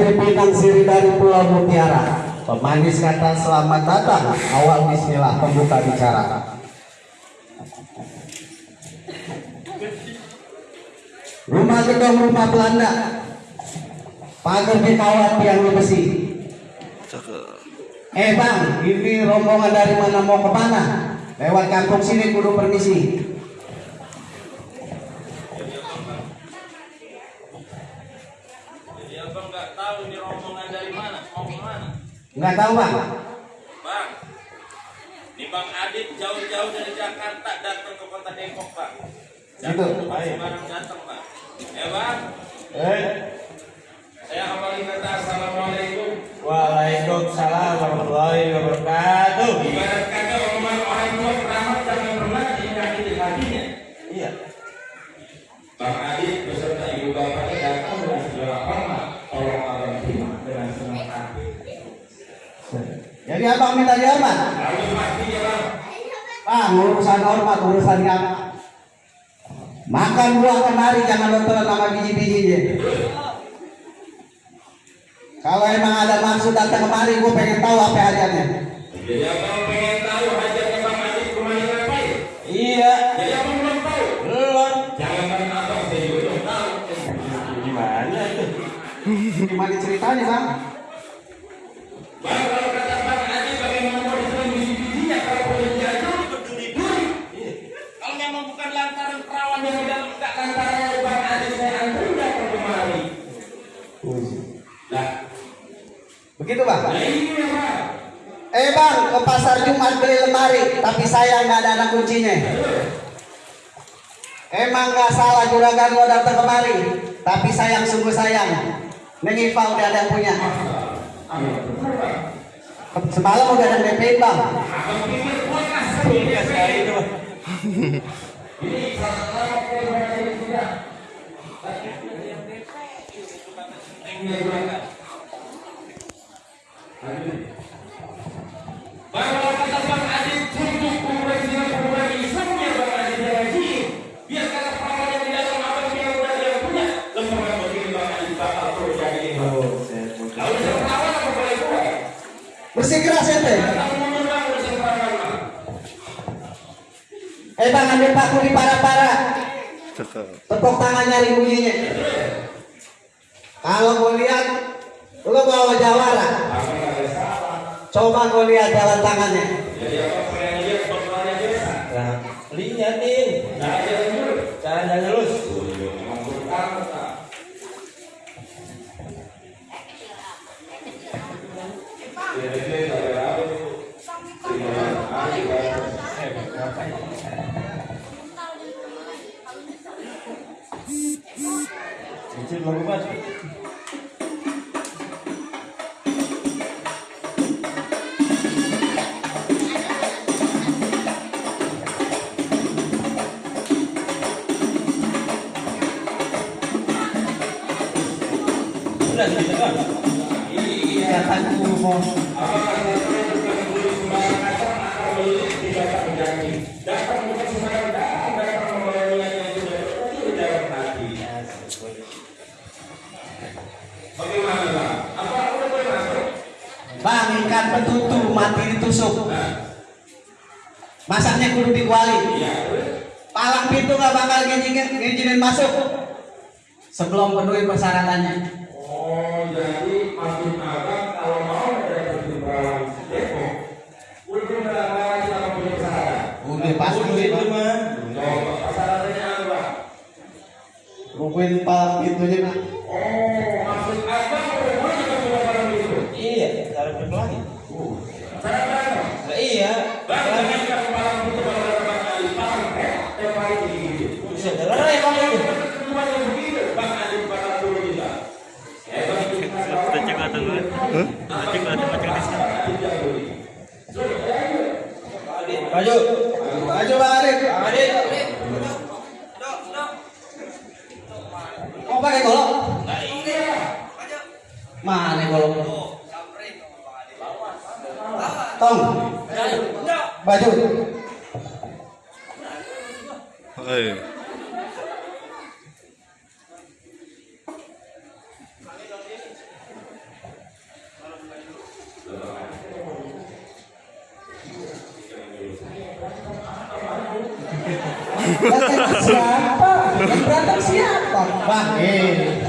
siri pinang siri dari Pulau Mutiara. Pemanis kata selamat datang, awal bismillah pembuka bicara. Rumah gedung rumah Belanda, pagar di kawat tiang besi. Eh bang, ini rombongan dari mana mau ke mana? Lewat kampung sini kudu permisi. Jadi abang nggak tahu ini rombongan dari mana, mau ke mana? Nggak tahu bang? Bang, ini Bang Adit jauh-jauh dari Jakarta datang ke kota Depok, Bang. Gitu. Bukan sembarang datang, Bang. Ya, Bang. Eh, Saya awali kata Assalamualaikum. Waalaikumsalam warahmatullahi wabarakatuh. Ibarat kata omongan orang tua pertama jangan pernah diingati hatinya. Iya. Bang Adit beserta ibu bapaknya datang dengan segala hormat. Tolong abang terima dengan senang hati. Jadi abang minta hormat? Lalu pastinya, Bang. Bang, urusan hormat, urusan yang Makan buah kemari, jangan telan sama biji-bijinya. Kalau emang ada maksud datang kemari, gue pengen tahu apa hajatnya. Jadi abang pengen tahu hajatnya Bang Adit ke mana ngapain? Iya. Jadi abang belum tahu. Belum. Jangan main abang, saya juga belum tahu. Gimana itu? Gimana ceritanya? Bang, Eh, Bang, ke pasar Jumat beli lemari, tapi saya nggak ada anak kuncinya. Emang nggak salah juragan gua datang kemari, tapi sayang sungguh sayang. Nengifa udah ada yang punya. Semalam udah ada DP, Bang. Tangan nyari bunyinya. Kalau gue lihat, lu bawa jawara. Coba gue lihat jalan tangannya. Pengen lihat bagaimana Bang? Ikan petutu mati ditusuk. Masaknya kudu dikuali. Palang pintu nggak bakal ngizinin masuk. Sebelum penuhi persyaratannya. Oh, jadi maksud abang pakai golok? Mana golok? Tong. Baju. Eh. Siapa?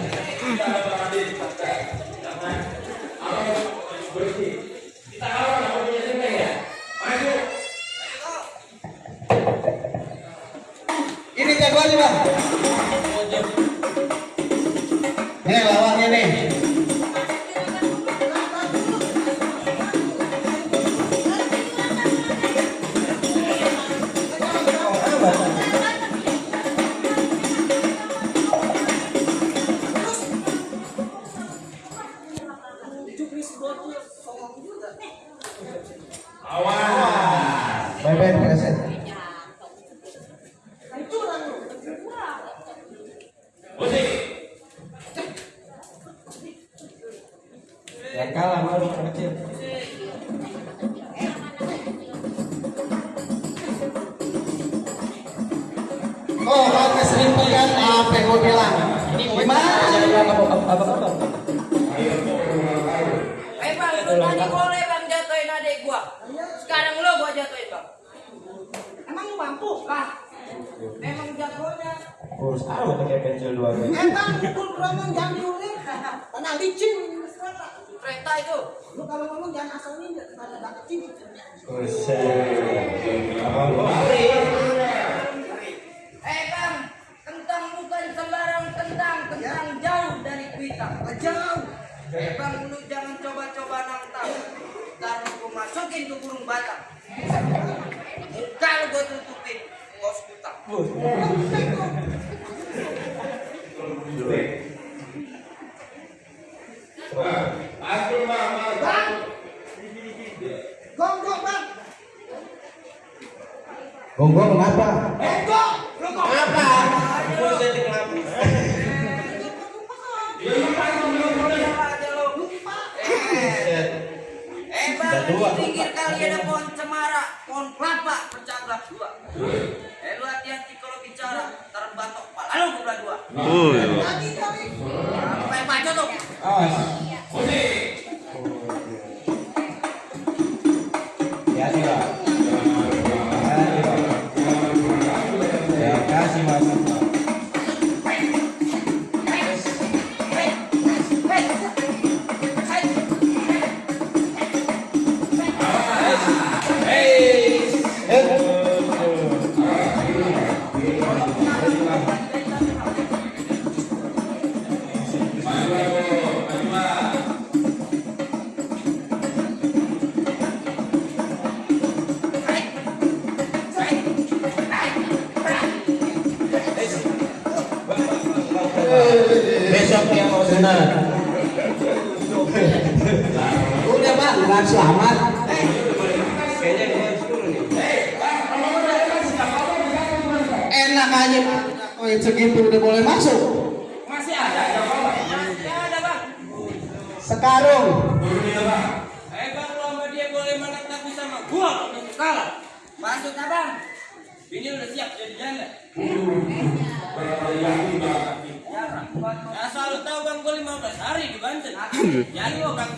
Awas. Bye bye. Jagonya. Urus amat pakai pensil dua guys. Emang pukul keromong jangan Tanah licin Kereta itu. Lu kalau ngomong jangan asal ninja Buset. Abang gua. Eh bang, kentang bukan sembarang kentang, kentang jauh dari kita. Jauh. Eh bang, lu jangan coba-coba nantang. Ntar lu gua masukin ke burung batang. Muka lu gua tutupin. Bos. Aku mama. Gonggong bang Gonggong kenapa? Gonggong Lu kok apa? Buset kenapa? Siapa aja lu? Buset. Eh pinggir kali ada pohon cemara, pohon kelapa pecah belah dua. Eh lu hati-hati kalau bicara, ntar batok kepala lu belah dua. Lagi kali Apa sunat. Udah bang, nggak selamat. Kayaknya dia harus turun nih. Enak aja. Koin segitu udah boleh masuk. Masih ada ya. Ya ada bang. Sekarung. Eh bang, lu sama dia boleh menang tapi sama gua untuk kalah. Maksudnya bang? Ini udah siap jadi janda. Asal tahu bang, gua 15 hari di Banten. Jadi lo bang.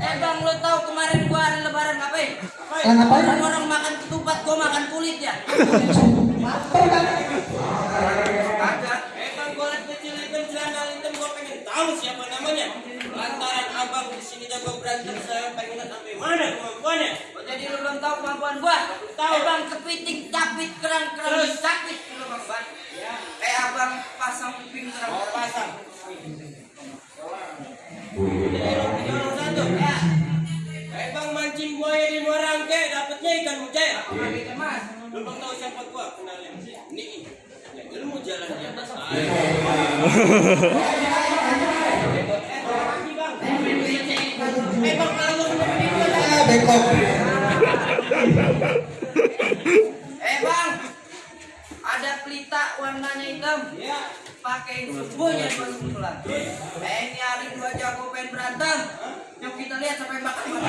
Eh bang, lu tahu kemarin gua hari lebaran ngapain? Eh, ngapain? Orang orang makan ketupat, gua makan kulit ya. Eh bang, liat kecil hitam, celana hitam, gua pengen tahu siapa namanya. Lantaran abang di sini jago berantem, saya pengen lihat sampai mana kemampuannya. Oh, jadi lu belum tahu kemampuan gua? Tahu. Eh bang, Eh bang, ada pelita warnanya hitam. Ya. Pakai semuanya baru pulang. Eh ini hari dua jago pengen berantem. Yuk kita lihat sampai makan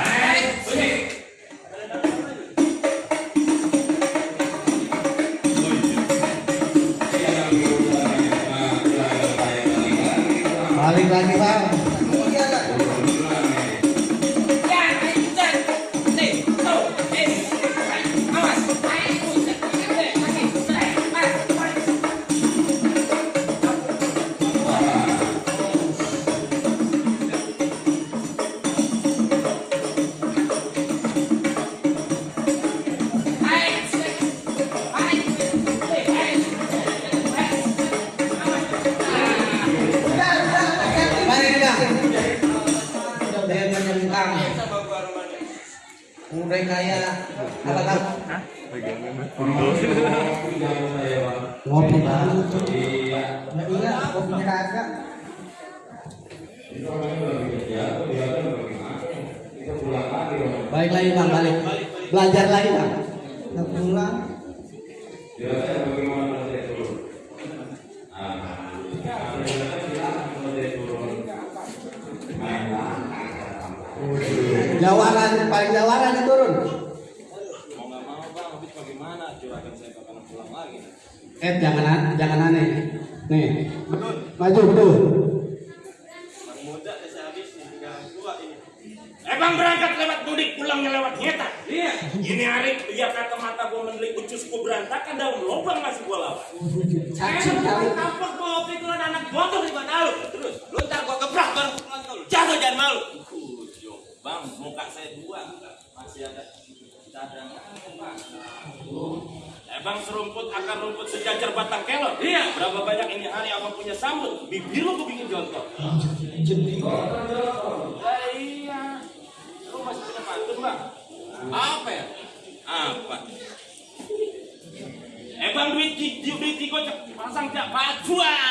makan. Balik Balik lagi bang, balik. Belajar lagi bang. Nggak pulang. Jawaran, paling jawaran yang turun. Mau nggak mau bang, habis bagaimana? Juragan saya pulang lagi. Eh jangan an- jangan aneh. Nih, maju betul. Bang muda deh saya habis nih, tinggal dua ini. Eh bang berangkat lewat mudik, pulangnya lewat nyetak. Iya. Ini hari biar kata mata gua gua berantakan daun lubang masih gua lawan. Caci Eh, kali. lu tampak bawa pikulan anak bodoh di mana lu? Terus, lu ntar gua gebrak baru pukulan kau. Jatuh jangan malu. Kujo, bang, muka saya dua, masih ada cadangan. Eh bang serumput akar rumput sejajar batang kelor. Iya. Berapa banyak ini hari abang punya sambut. Bibir lu bikin jontor. Lah iya. Lu masih punya pantun, Bang? Apa ya? Apa? Bang duit duit gocek pasang tiap baju ah. Duit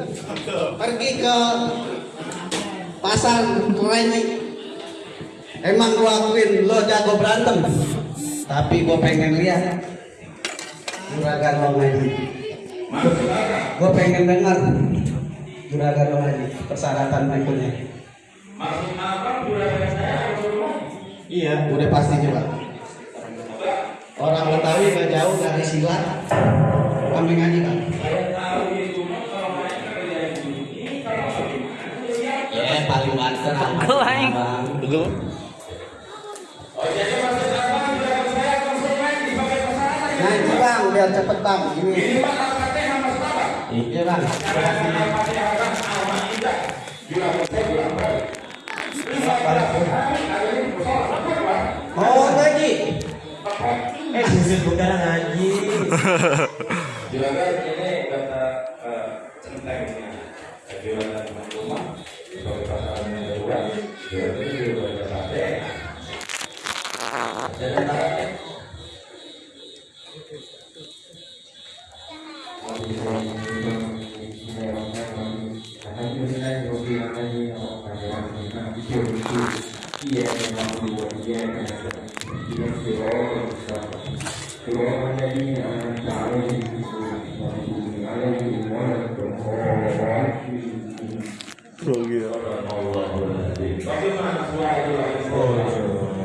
pergi ke pasar Reni. Emang gua akuin lo jago berantem, tapi gua pengen lihat juragan lo ngaji. Gua pengen dengar juragan lo ngaji persyaratan berikutnya. Maksud juragan saya Iya, udah pasti coba. Orang Betawi nggak jauh dari silat, kami ngaji kan. Ya paling banter. Bang. Nah itu bang, biar cepet bang. Ini. Iya bang. Oh ngaji. Eh, sisi bukan ngaji. Juragan ini kata eh, centengnya Juragan rumah sebagai pasangan kedua Juragan itu juga ada sate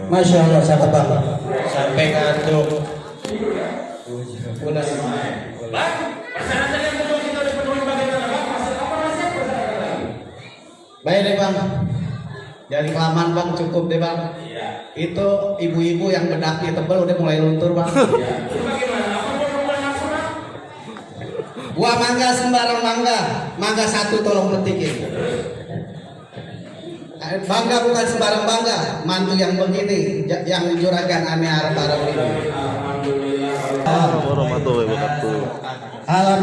Masya Allah sangat bang. Sampai ngantuk. Udah. Bang, persyaratan yang perlu kita udah penuhi bagaimana bang? Maksud apa rasanya persyaratan? Baik deh bang. Dari kelamaan bang cukup deh bang. Iya Itu ibu-ibu yang bedaknya tebel udah mulai luntur bang. Iya bagaimana? Apa bang? Gua mangga sembarang mangga, mangga satu tolong petikin. Bangga bukan sembarang bangga, mantu yang begini, yang juragan aneh arab arab ini. Alhamdulillah warahmatullahi wabarakatuh. Ahlan